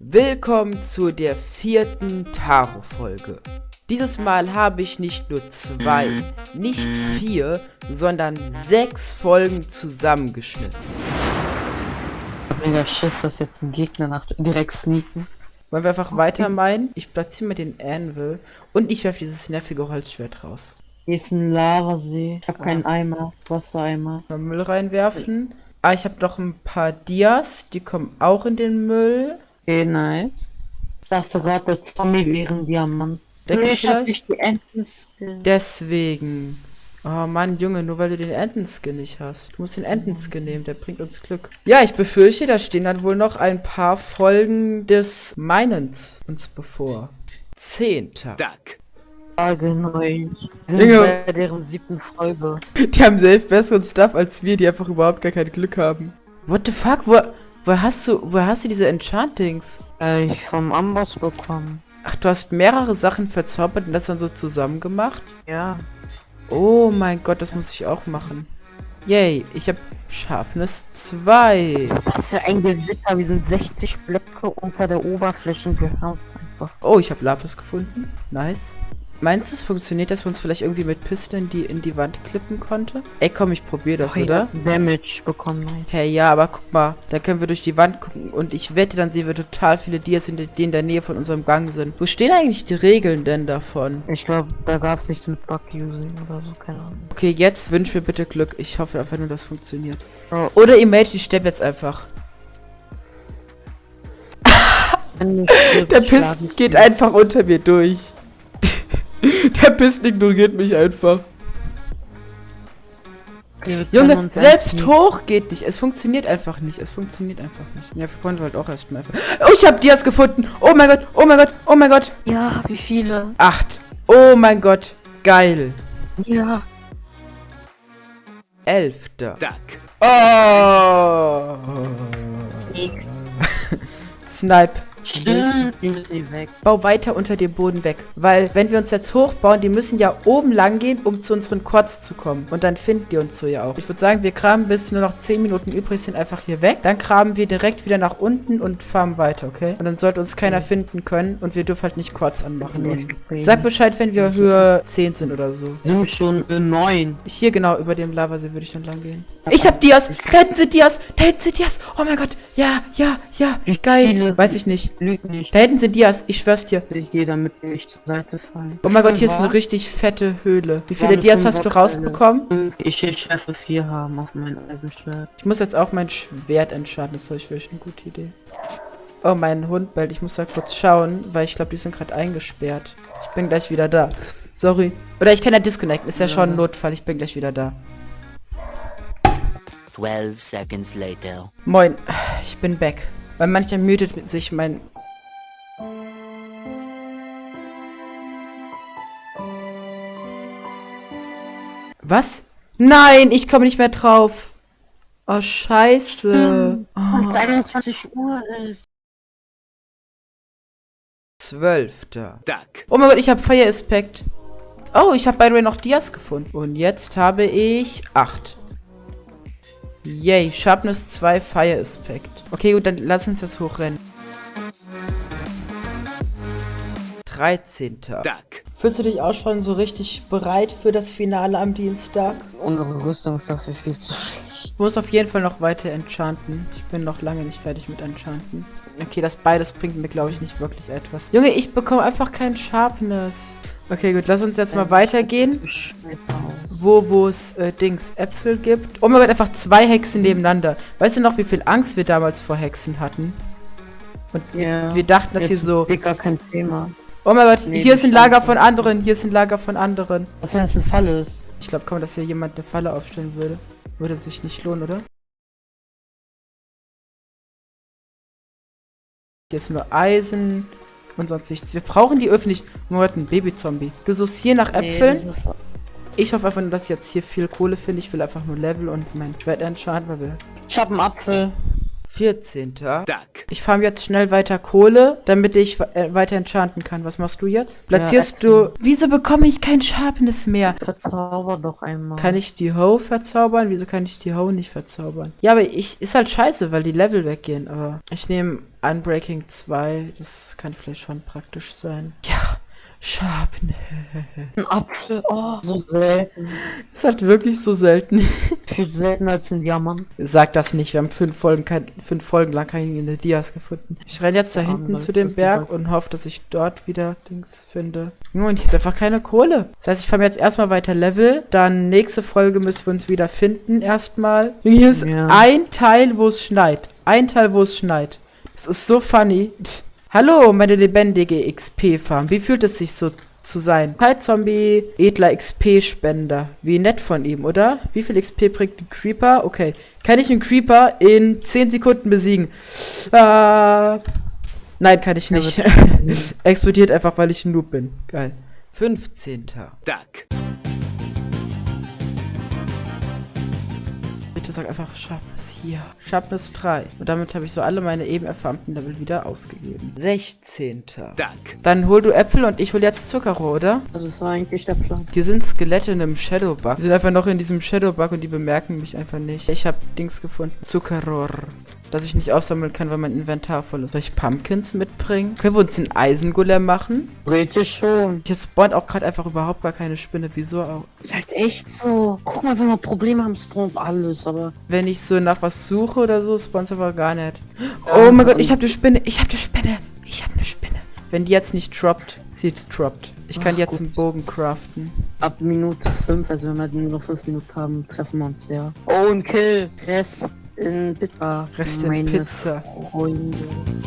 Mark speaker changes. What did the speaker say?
Speaker 1: Willkommen zu der vierten Taro-Folge. Dieses Mal habe ich nicht nur zwei, nicht vier, sondern sechs Folgen zusammengeschnitten.
Speaker 2: Mega Schiss, dass jetzt ein Gegner nach direkt sneaken.
Speaker 1: Wollen wir einfach weiter meinen? Ich platziere mir den Anvil und ich werfe dieses nervige Holzschwert raus.
Speaker 2: Hier ist ein Lavasee. Ich habe keinen Eimer. Wassereimer.
Speaker 1: Mal Müll reinwerfen. Ah, ich habe noch ein paar Dias, die kommen auch in den Müll.
Speaker 2: Okay, nice. Ich dachte gerade, der Zombie wäre ein Diamant.
Speaker 1: Decke
Speaker 2: Nee, ich hab
Speaker 1: vielleicht?
Speaker 2: nicht die Enten. Skill.
Speaker 1: Deswegen. Oh Mann, Junge, nur weil du den Entenskin nicht hast. Du musst den Entenskin nehmen, der bringt uns Glück. Ja, ich befürchte, da stehen dann wohl noch ein paar Folgen des Meinens uns bevor. Zehnter.
Speaker 3: Duck.
Speaker 2: Frage 9. Sind
Speaker 1: Junge.
Speaker 2: bei deren siebten Folge.
Speaker 1: Die haben selbst besseren Stuff als wir, die einfach überhaupt gar kein Glück haben. What the fuck? Wo, wo hast du, wo hast du diese Enchantings?
Speaker 2: Äh, ich vom Amboss bekommen.
Speaker 1: Ach, du hast mehrere Sachen verzaubert und das dann so zusammen gemacht?
Speaker 2: Ja.
Speaker 1: Oh mein Gott, das muss ich auch machen. Yay, ich habe Sharpness 2.
Speaker 2: Was für ein Gewitter. Wir sind 60 Blöcke unter der Oberfläche wir einfach.
Speaker 1: Oh, ich habe Lapis gefunden. Nice. Meinst du, es funktioniert, dass wir uns vielleicht irgendwie mit Pisteln die in die Wand klippen konnte? Ey, komm, ich probiere das,
Speaker 2: Oh,
Speaker 1: oder?
Speaker 2: ja, Damage bekommen. Nice.
Speaker 1: Hey, ja, aber guck mal, da können wir durch die Wand gucken und ich wette, dann sehen wir total viele Dias, die in der Nähe von unserem Gang sind. Wo stehen eigentlich die Regeln denn davon?
Speaker 2: Ich glaube, da gab es nichts mit Bug-Using oder so, keine Ahnung.
Speaker 1: Okay, jetzt wünsch mir bitte Glück. Ich hoffe einfach nur, das funktioniert.
Speaker 2: Oh.
Speaker 1: Oder ihr meldet die Steppe jetzt einfach. Der Piss
Speaker 2: ich
Speaker 1: geht einfach unter mir durch. Der Piss ignoriert mich einfach.
Speaker 2: Können
Speaker 1: Junge, selbst
Speaker 2: entziehen.
Speaker 1: hoch geht nicht. Es funktioniert einfach nicht. Es funktioniert einfach nicht. Ja, wir wollen halt auch erstmal einfach. Oh, ich hab Dias gefunden. Oh mein Gott, oh mein Gott, oh mein Gott.
Speaker 2: Ja, wie viele?
Speaker 1: Acht. Oh mein Gott. Geil.
Speaker 2: Ja.
Speaker 1: Elfter.
Speaker 3: Duck.
Speaker 1: Oh. Snipe.
Speaker 2: Stimmt, die müssen weg.
Speaker 1: Bau weiter unter dem Boden weg. Weil, wenn wir uns jetzt hochbauen, die müssen ja oben lang gehen, um zu unseren Quads zu kommen. Und dann finden die uns so ja auch. Ich würde sagen, wir kramen bis nur noch 10 Minuten übrig sind einfach hier weg. Dann kramen wir direkt wieder nach unten und farmen weiter, okay? Und dann sollte uns keiner finden können und wir dürfen halt nicht Quads anmachen. Und sag Bescheid, wenn wir Höhe 10 sind oder so.
Speaker 2: Sind schon für neun.
Speaker 1: Hier genau, über dem Lavasee würde ich dann lang gehen. Ich hab Dias! Da hinten sind Dias! Da hinten sind Dias! Oh mein Gott! Ja, ja, ja!
Speaker 2: Wie
Speaker 1: Geil! Weiß ich nicht.
Speaker 2: Lügt nicht.
Speaker 1: Da hinten sind Dias, ich schwör's dir.
Speaker 2: Ich gehe damit nicht zur Seite fallen.
Speaker 1: Oh mein Gott, hier ist eine
Speaker 2: War?
Speaker 1: richtig fette Höhle. Wie viele Dias hast du rausbekommen?
Speaker 2: Ich will Schärfe 4 haben auf mein Eisenschwert.
Speaker 1: Ich muss jetzt auch mein Schwert entscheiden. Das ist vielleicht eine gute Idee. Oh, mein Hund bellt. Ich muss da kurz schauen, weil ich glaube, die sind gerade eingesperrt. Ich bin gleich wieder da. Sorry. Oder ich kann ja disconnecten. Ist ja,
Speaker 2: Ja.
Speaker 1: schon ein Notfall. Ich bin gleich wieder da.
Speaker 4: 12 seconds later.
Speaker 1: Moin. Ich bin back. Weil manchmal müdet sich mein... Was? Nein, ich komme nicht mehr drauf. Oh, scheiße.
Speaker 2: Als
Speaker 1: Oh.
Speaker 2: 21 Uhr ist.
Speaker 1: Zwölfter.
Speaker 3: Duck.
Speaker 1: Oh mein Gott, ich habe Fire Aspect. Oh, ich habe by the way noch Dias gefunden. Und jetzt habe ich acht. Yay, Sharpness 2 Fire Aspect. Okay, gut, dann lass uns jetzt hochrennen. 13.
Speaker 3: Duck.
Speaker 1: Fühlst du dich auch schon so richtig bereit für das Finale am Dienstag?
Speaker 2: Unsere Rüstung ist dafür viel zu schlecht.
Speaker 1: Ich muss auf jeden Fall noch weiter enchanten. Ich bin noch lange nicht fertig mit enchanten. Okay, das beides bringt mir, glaube ich, nicht wirklich etwas. Junge, ich bekomme einfach kein Sharpness. Okay, gut, lass uns jetzt mal weitergehen.
Speaker 2: Scheiße aus.
Speaker 1: Wo, wo es äh, Dings Äpfel gibt. Oh mein Gott, einfach zwei Hexen nebeneinander. Weißt du noch, wie viel Angst wir damals vor Hexen hatten? Und
Speaker 2: Ja.
Speaker 1: wir dachten, dass
Speaker 2: Jetzt
Speaker 1: sie so...
Speaker 2: ist gar kein Thema.
Speaker 1: Oh mein Gott,
Speaker 2: Nee,
Speaker 1: hier ist ein Lager von anderen, hier ist ein Lager von anderen.
Speaker 2: Was wenn das ein Fall ist?
Speaker 1: Ich glaube kaum, dass hier jemand eine Falle aufstellen würde. Würde sich nicht lohnen, oder? Hier ist nur Eisen und sonst nichts. Wir brauchen die Gott, ein Babyzombie. Du suchst hier nach Äpfeln.
Speaker 2: Nee,
Speaker 1: Ich hoffe einfach nur, dass ich jetzt hier viel Kohle finde. Ich will einfach nur Level und mein Schwert enchanten, weil wir...
Speaker 2: ich hab einen Apfel.
Speaker 1: 14.
Speaker 3: Duck.
Speaker 1: Ich farm jetzt schnell weiter Kohle, damit ich äh, weiter enchanten kann. Was machst du jetzt? Platzierst
Speaker 2: Ja,
Speaker 1: du... Wieso bekomme ich kein Sharpness mehr?
Speaker 2: Verzauber doch einmal.
Speaker 1: Kann ich die Hoe verzaubern? Wieso kann ich die Hoe nicht verzaubern? Ja, aber ich... Ist halt scheiße, weil die Level weggehen, aber... Ich nehme Unbreaking 2. Das kann vielleicht schon praktisch sein. Ja, Sharpness.
Speaker 2: Ein Apfel, oh, so selten.
Speaker 1: Ist halt wirklich so selten.
Speaker 2: Viel seltener als ein Diamant.
Speaker 1: Sag das nicht, wir haben fünf Folgen, kein, fünf Folgen lang keine Dias gefunden. Ich renne jetzt da
Speaker 2: Ja,
Speaker 1: hinten zu dem Berg und hoffe, dass ich dort wieder Dings finde. Nur und hier ist einfach keine Kohle. Das heißt, ich fahre jetzt erstmal weiter Level. Dann nächste Folge müssen wir uns wieder finden erstmal. Hier ist
Speaker 2: Ja.
Speaker 1: ein Teil, wo es schneit. Ein Teil, wo es schneit. Das ist so funny. Hallo, meine lebendige XP-Farm. Wie fühlt es sich so zu sein? Kite-Zombie, edler XP-Spender. Wie nett von ihm, oder? Wie viel XP bringt ein Creeper? Okay. Kann ich einen Creeper in 10 Sekunden besiegen? Äh, nein, kann ich nicht. Explodiert einfach, weil ich ein Noob bin. Geil. 15.
Speaker 3: Duck.
Speaker 1: Bitte sag einfach Sharpness hier. Sharpness 3. Und damit habe ich so alle meine eben erfarmten Level wieder ausgegeben. 16.
Speaker 3: Duck.
Speaker 1: Dann hol du Äpfel und ich hol jetzt Zuckerrohr, oder?
Speaker 2: Also das war eigentlich der Plan.
Speaker 1: Hier sind Skelette in einem Shadowbug. Die sind einfach noch in diesem Shadowbug und die bemerken mich einfach nicht. Ich habe Dings gefunden. Zuckerrohr. Das ich nicht aufsammeln kann, weil mein Inventar voll ist. Soll ich Pumpkins mitbringen? Können wir uns den Eisengolem machen?
Speaker 2: Theoretisch schon.
Speaker 1: Hier spawnt auch gerade einfach überhaupt gar keine Spinne. Wieso auch?
Speaker 2: Ist halt echt so. Guck mal, wenn wir Probleme haben, spawnt alles, aber.
Speaker 1: Wenn ich so nach was suche oder so, spawnt aber gar nicht. Oh mein Gott, ich habe die Spinne. Ich habe die Spinne. Ich habe eine Spinne. Wenn die jetzt nicht droppt, sie droppt. Ich kann
Speaker 2: Ach,
Speaker 1: jetzt
Speaker 2: gut.
Speaker 1: einen Bogen craften.
Speaker 2: Ab Minute 5, also wenn wir nur noch 5 Minuten haben, treffen wir uns ja. Oh, ein Kill. Rest in Bitter.
Speaker 1: Rest in Pizza.
Speaker 2: Freunde.